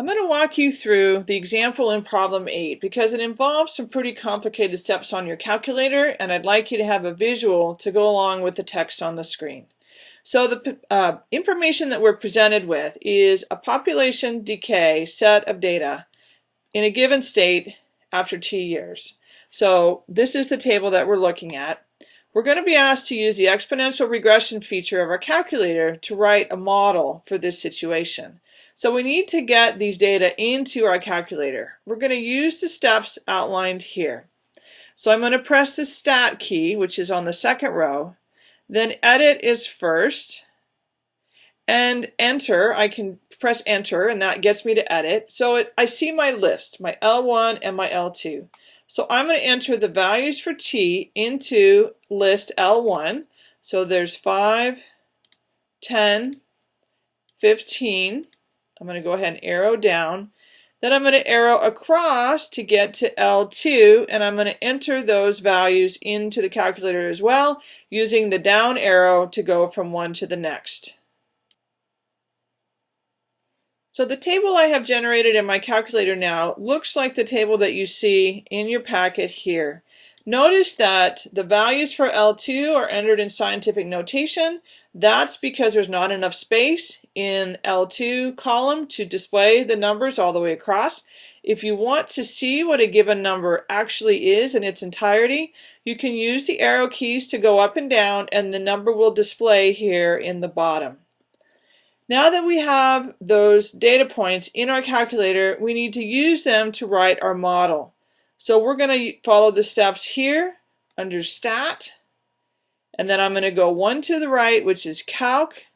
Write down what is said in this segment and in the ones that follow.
I'm going to walk you through the example in problem 8 because it involves some pretty complicated steps on your calculator and I'd like you to have a visual to go along with the text on the screen. So the uh, information that we're presented with is a population decay set of data in a given state after t years. So this is the table that we're looking at. We're going to be asked to use the exponential regression feature of our calculator to write a model for this situation. So we need to get these data into our calculator. We're going to use the steps outlined here. So I'm going to press the stat key, which is on the second row. Then edit is first. And enter, I can press enter and that gets me to edit. So it, I see my list, my L1 and my L2. So I'm going to enter the values for t into list L1. So there's 5, 10, 15. I'm going to go ahead and arrow down. Then I'm going to arrow across to get to L2 and I'm going to enter those values into the calculator as well using the down arrow to go from one to the next. So the table I have generated in my calculator now looks like the table that you see in your packet here. Notice that the values for L2 are entered in scientific notation. That's because there's not enough space in L2 column to display the numbers all the way across. If you want to see what a given number actually is in its entirety, you can use the arrow keys to go up and down and the number will display here in the bottom. Now that we have those data points in our calculator, we need to use them to write our model. So we're going to follow the steps here under Stat, and then I'm going to go one to the right, which is Calc.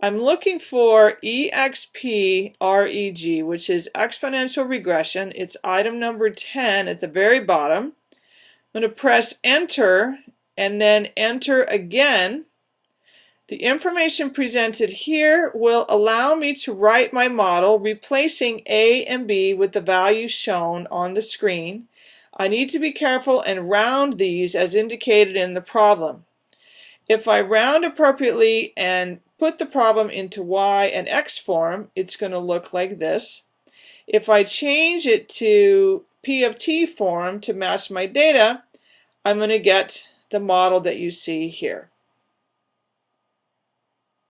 I'm looking for EXPREG, which is exponential regression. It's item number 10 at the very bottom. I'm going to press Enter and then Enter again. The information presented here will allow me to write my model replacing A and B with the values shown on the screen. I need to be careful and round these as indicated in the problem. If I round appropriately and put the problem into Y and X form, it's going to look like this. If I change it to P of T form to match my data, I'm going to get the model that you see here.